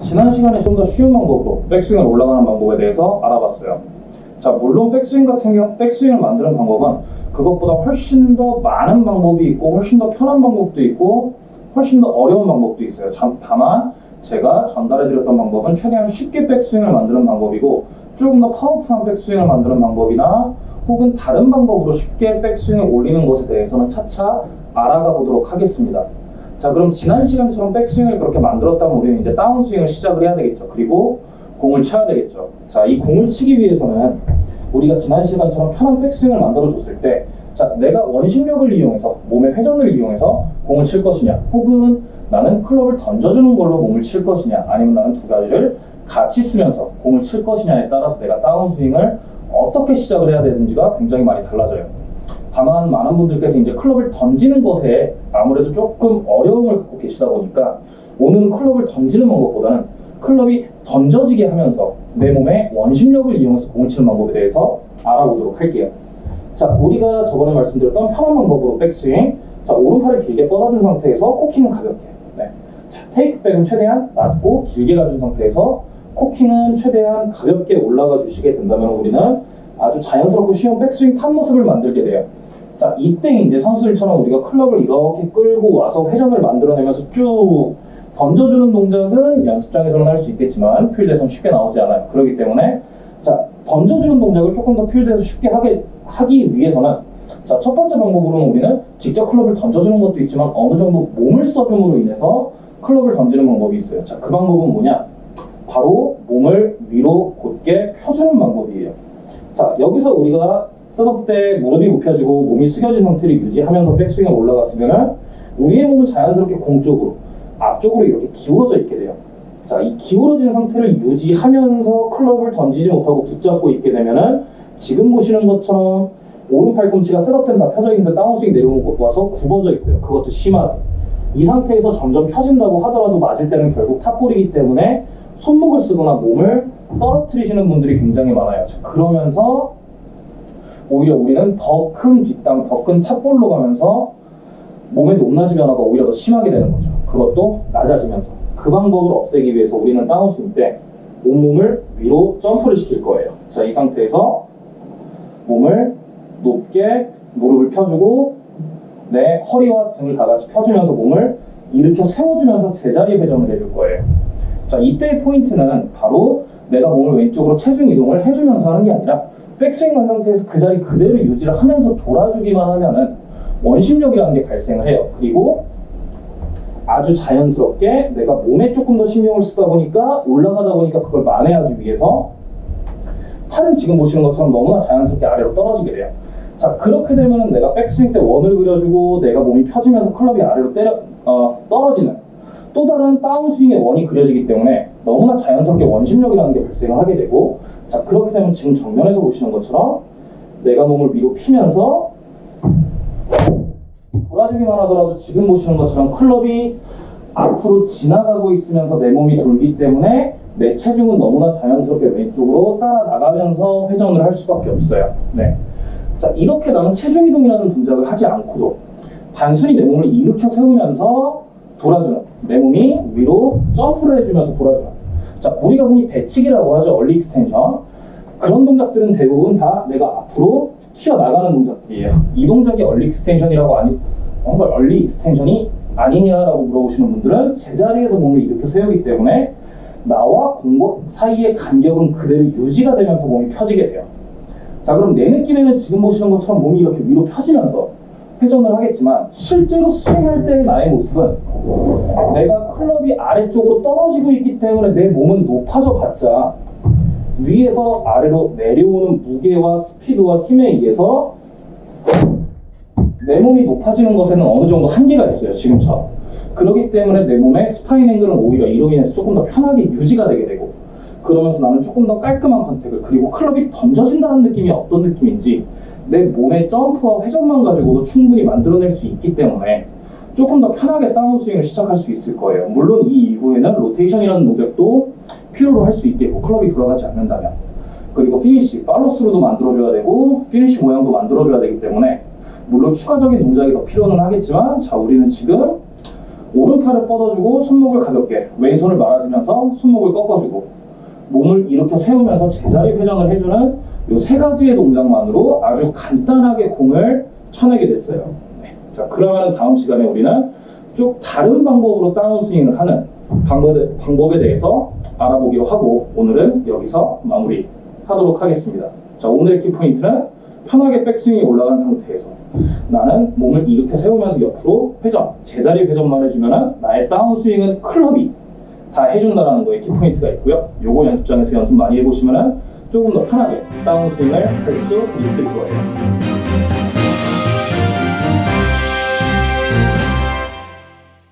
지난 시간에 좀 더 쉬운 방법으로 백스윙을 올라가는 방법에 대해서 알아봤어요. 자, 물론 백스윙 같은 경우, 백스윙을 만드는 방법은 그것보다 훨씬 더 많은 방법이 있고, 훨씬 더 편한 방법도 있고, 훨씬 더 어려운 방법도 있어요. 참, 다만, 제가 전달해드렸던 방법은 최대한 쉽게 백스윙을 만드는 방법이고, 조금 더 파워풀한 백스윙을 만드는 방법이나, 혹은 다른 방법으로 쉽게 백스윙을 올리는 것에 대해서는 차차 알아가 보도록 하겠습니다. 자, 그럼 지난 시간처럼 백스윙을 그렇게 만들었다면 우리는 이제 다운스윙을 시작을 해야 되겠죠. 그리고 공을 쳐야 되겠죠. 자, 이 공을 치기 위해서는 우리가 지난 시간처럼 편한 백스윙을 만들어줬을 때, 자, 내가 원심력을 이용해서, 몸의 회전을 이용해서 공을 칠 것이냐, 혹은 나는 클럽을 던져주는 걸로 몸을 칠 것이냐, 아니면 나는 두 가지를 같이 쓰면서 공을 칠 것이냐에 따라서 내가 다운스윙을 어떻게 시작을 해야 되는지가 굉장히 많이 달라져요. 다만 많은 분들께서 이제 클럽을 던지는 것에 아무래도 조금 어려움을 갖고 계시다 보니까 오늘은 클럽을 던지는 방법보다는 클럽이 던져지게 하면서 내 몸의 원심력을 이용해서 공을 치는 방법에 대해서 알아보도록 할게요. 자, 우리가 저번에 말씀드렸던 편한 방법으로 백스윙. 자, 오른팔을 길게 뻗어준 상태에서 코킹은 가볍게. 네. 자, 테이크백은 최대한 낮고 길게 가준 상태에서 코킹은 최대한 가볍게 올라가 주시게 된다면 우리는 아주 자연스럽고 쉬운 백스윙 탑 모습을 만들게 돼요. 자, 이때 이제 선수들처럼 우리가 클럽을 이렇게 끌고 와서 회전을 만들어내면서 쭉 던져주는 동작은 연습장에서는 할 수 있겠지만 필드에서는 쉽게 나오지 않아요. 그렇기 때문에 자, 던져주는 동작을 조금 더 필드에서 쉽게 하게, 하기 위해서는 자, 첫 번째 방법으로는 우리는 직접 클럽을 던져주는 것도 있지만 어느 정도 몸을 써줌으로 인해서 클럽을 던지는 방법이 있어요. 자, 그 방법은 뭐냐? 바로 몸을 위로 곧게 펴주는 방법이에요. 자, 여기서 우리가 setup 때 무릎이 굽혀지고 몸이 숙여진 상태를 유지하면서 백스윙에 올라갔으면 우리의 몸은 자연스럽게 공쪽으로 앞쪽으로 이렇게 기울어져 있게 돼요. 자, 이 기울어진 상태를 유지하면서 클럽을 던지지 못하고 붙잡고 있게 되면은 지금 보시는 것처럼 오른 팔꿈치가 setup 때는 다 펴져 있는데 다운스윙 내려와서 굽어져 있어요. 그것도 심하게. 이 상태에서 점점 펴진다고 하더라도 맞을 때는 결국 탑볼이기 때문에 손목을 쓰거나 몸을 떨어뜨리시는 분들이 굉장히 많아요. 자, 그러면서 오히려 우리는 더 큰 뒷땅, 더 큰 탑볼로 가면서 몸의 높낮이 변화가 오히려 더 심하게 되는 거죠. 그것도 낮아지면서. 그 방법을 없애기 위해서 우리는 다운스윙 때 온몸을 위로 점프를 시킬 거예요. 자, 이 상태에서 몸을 높게 무릎을 펴주고 내 허리와 등을 다 같이 펴주면서 몸을 일으켜 세워주면서 제자리 회전을 해줄 거예요. 자, 이때의 포인트는 바로 내가 몸을 왼쪽으로 체중 이동을 해주면서 하는 게 아니라 백스윙 한 상태에서 그 자리 그대로 유지를 하면서 돌아주기만 하면은 원심력이라는 게 발생을 해요. 그리고 아주 자연스럽게 내가 몸에 조금 더 신경을 쓰다 보니까 올라가다 보니까 그걸 만회하기 위해서 팔은 지금 보시는 것처럼 너무나 자연스럽게 아래로 떨어지게 돼요. 자 그렇게 되면은 내가 백스윙 때 원을 그려주고 내가 몸이 펴지면서 클럽이 아래로 때려 어, 떨어지는 또 다른 다운스윙의 원이 그려지기 때문에 너무나 자연스럽게 원심력이라는 게 발생을 하게 되고 자 그렇게 되면 지금 정면에서 보시는 것처럼 내가 몸을 위로 피면서 돌아주기만 하더라도 지금 보시는 것처럼 클럽이 앞으로 지나가고 있으면서 내 몸이 돌기 때문에 내 체중은 너무나 자연스럽게 왼쪽으로 따라 나가면서 회전을 할 수밖에 없어요. 네. 자 이렇게 나는 체중 이동이라는 동작을 하지 않고도 단순히 내 몸을 일으켜 세우면서 돌아주는 내 몸이 위로 점프를 해주면서 돌아주는 자 우리가 흔히 배치기라고 하죠. early extension. 그런 동작들은 대부분 다 내가 앞으로 튀어나가는 동작들이에요. 이 동작이 early extension이라고 아니 어, early extension이 아니냐라고 물어보시는 분들은 제자리에서 몸을 일으켜 세우기 때문에 나와 공과 사이의 간격은 그대로 유지가 되면서 몸이 펴지게 돼요. 자 그럼 내 느낌에는 지금 보시는 것처럼 몸이 이렇게 위로 펴지면서 회전을 하겠지만 실제로 스윙할 때의 나의 모습은 내가 클럽이 아래쪽으로 떨어지고 있기 때문에 내 몸은 높아져 봤자 위에서 아래로 내려오는 무게와 스피드와 힘에 의해서 내 몸이 높아지는 것에는 어느 정도 한계가 있어요 지금처럼. 그렇기 때문에 내 몸의 spine angle은 오히려 이로 인해서 조금 더 편하게 유지가 되게 되고 그러면서 나는 조금 더 깔끔한 contact을 그리고 클럽이 던져진다는 느낌이 어떤 느낌인지 내 몸의 점프와 회전만 가지고도 충분히 만들어낼 수 있기 때문에 조금 더 편하게 다운스윙을 시작할 수 있을 거예요. 물론 이 이후에는 로테이션이라는 동작도 필요로 할 수 있겠고 클럽이 돌아가지 않는다면 그리고 피니시, 팔로스루도 만들어줘야 되고 피니시 모양도 만들어줘야 되기 때문에 물론 추가적인 동작이 더 필요는 하겠지만 자 우리는 지금 오른팔을 뻗어주고 손목을 가볍게 왼손을 말아주면서 손목을 꺾어주고 몸을 일으켜 세우면서 제자리 회전을 해주는 이 세 가지의 동작만으로 아주 간단하게 공을 쳐내게 됐어요. 네. 자 그러면 다음 시간에 우리는 좀 다른 방법으로 다운 스윙을 하는 방법에, 방법에 대해서 알아보기로 하고 오늘은 여기서 마무리 하도록 하겠습니다. 자 오늘의 키포인트는 편하게 백스윙이 올라간 상태에서 나는 몸을 이렇게 세우면서 옆으로 회전, 제자리 회전만 해주면 나의 다운스윙은 클럽이 다 해준다라는 거에 키포인트가 있고요. 요거 연습장에서 연습 많이 해보시면 조금 더 편하게 다운스윙을 할 수 있을 거예요.